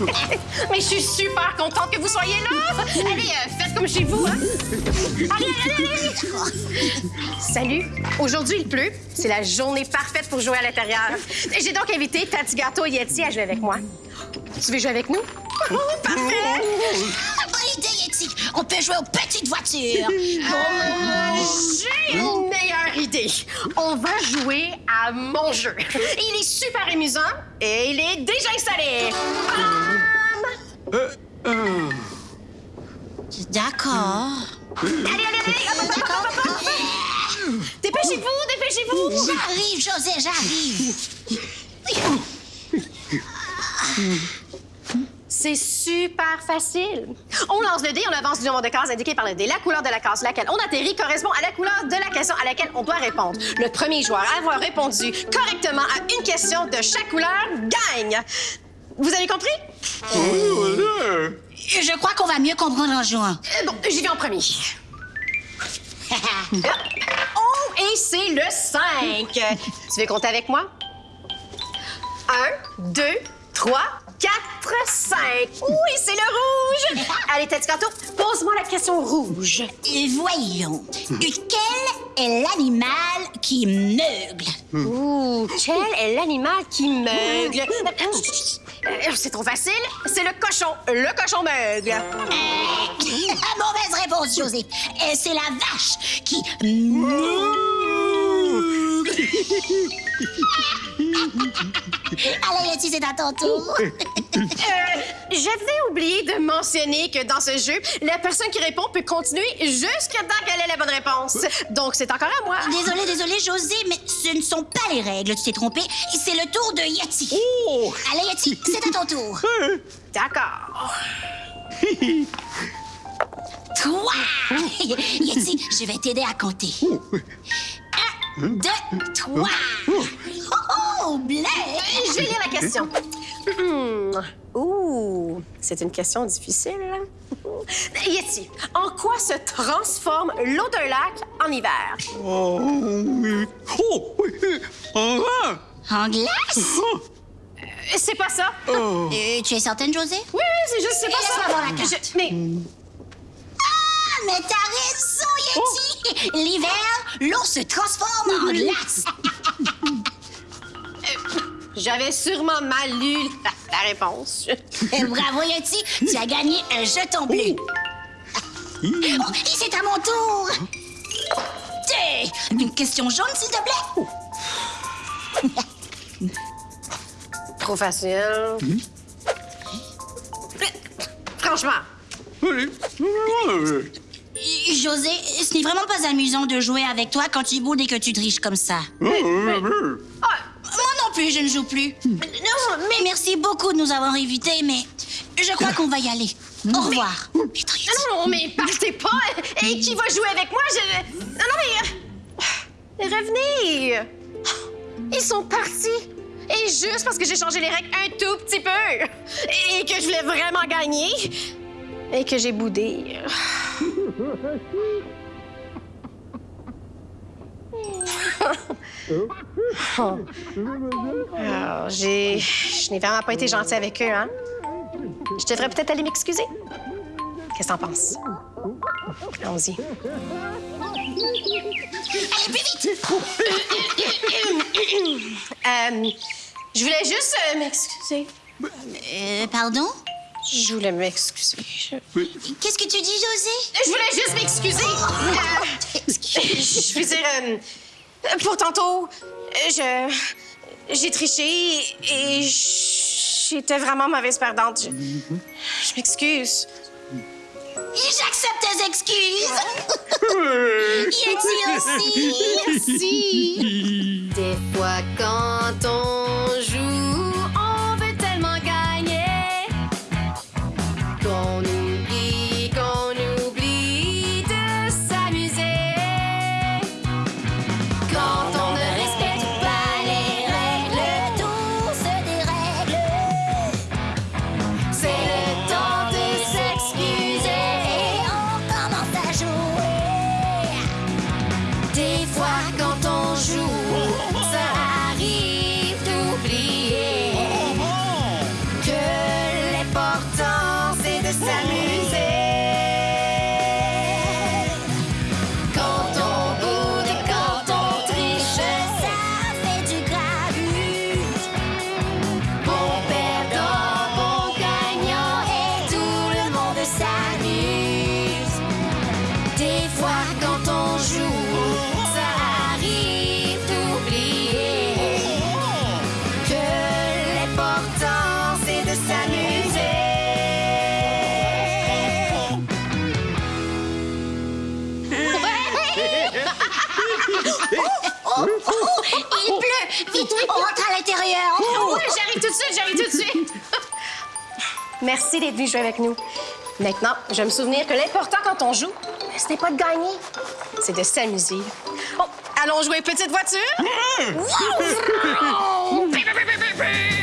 Mais je suis super contente que vous soyez là. Allez, euh, faites comme chez vous, hein. Allez, allez, allez. Salut. Aujourd'hui, il pleut. C'est la journée parfaite pour jouer à l'intérieur. J'ai donc invité Tati Gâteau et Yeti à jouer avec moi. Tu veux jouer avec nous? Oh, parfait. Bonne idée, Yeti! On peut jouer aux petites voitures! On va jouer à mon jeu. Il est super amusant et il est déjà installé. Bam! D'accord. Allez, allez, allez! Hop. Dépêchez-vous, dépêchez-vous! J'arrive, José, j'arrive! C'est super facile. On lance le dé, on avance du nombre de cases indiquées par le dé. La couleur de la case sur laquelle on atterrit correspond à la couleur de la question à laquelle on doit répondre. Le premier joueur à avoir répondu correctement à une question de chaque couleur gagne. Vous avez compris? Je crois qu'on va mieux comprendre en jouant. Euh, Bon, j'y vais en premier. Oh, et c'est le 5. Tu veux compter avec moi? 1, 2, 3, 4, 5. Oui, c'est le rouge. Allez, Tati Canto, pose-moi la question rouge. Et voyons, quel est l'animal qui meugle? Ouh, quel est l'animal qui meugle? Euh, C'est trop facile. C'est le cochon. Le cochon meugle. Mauvaise réponse, José. Euh, C'est la vache qui meugle. Allez, Yeti, c'est à ton tour. Euh, J'avais oublié de mentionner que dans ce jeu, la personne qui répond peut continuer jusqu'à temps qu'elle ait la bonne réponse. Donc, c'est encore à moi. Désolé, désolé, José, mais ce ne sont pas les règles. Tu t'es trompé. C'est le tour de Yeti. Oh! Allez, Yeti, c'est à ton tour. D'accord. Toi! Yeti, je vais t'aider à compter. Deux, trois. Oh, oh, vais lire la question. Hmm. Ouh, c'est une question difficile. Yeti, en quoi se transforme l'eau d'un lac en hiver? Oh, oui. Oh, oui. En. En glace? Oh. Euh, C'est pas ça. Oh. Euh, tu es certaine, José? Oui, oui, c'est juste, c'est pas ça. voir la carte. Je- mais Ah, mais t'as raison, Yeti! L'hiver, l'eau se transforme en glace. j'avais sûrement mal lu la, la réponse. Bravo, Yeti, tu as gagné un jeton bleu. Oh, et c'est à mon tour. Une question jaune, s'il te plaît. Trop facile. Franchement, Allez. Ouais. José, ce n'est vraiment pas amusant de jouer avec toi quand tu boudes et que tu triches comme ça. ah, Moi non plus, je ne joue plus. non, mais Merci beaucoup de nous avoir invités, mais je crois qu'on va y aller. Au revoir. Non, non, mais partez pas! Et qui va jouer avec moi? Je... Non, non, mais... euh, Revenez! Ils sont partis! Et juste parce que j'ai changé les règles un tout petit peu! Et que je voulais vraiment gagner! Et que j'ai boudé. Alors, j'ai... Je n'ai vraiment pas été gentille avec eux, hein? Je devrais peut-être aller m'excuser. Qu'est-ce que t'en penses? Allons-y. Allez, plus vite! Euh, je voulais juste euh, m'excuser. Euh, pardon? Je voulais m'excuser. Je... Qu'est-ce que tu dis, José? je voulais juste m'excuser. Euh, je veux dire, euh, pour tantôt, euh, je... J'ai triché et j'étais vraiment mauvaise perdante. Je, je m'excuse. J'accepte tes excuses! Yeti aussi! Merci. Des fois, quand on Oh, oh, oh, il pleut. Vite, on rentre à l'intérieur. Ouais, j'arrive tout de suite, j'arrive tout de suite. Merci d'être venu jouer avec nous. Maintenant, je vais me souvenir que l'important quand on joue, ben, ce n'est pas de gagner, c'est de s'amuser. Oh, allons jouer petite voiture? Mmh.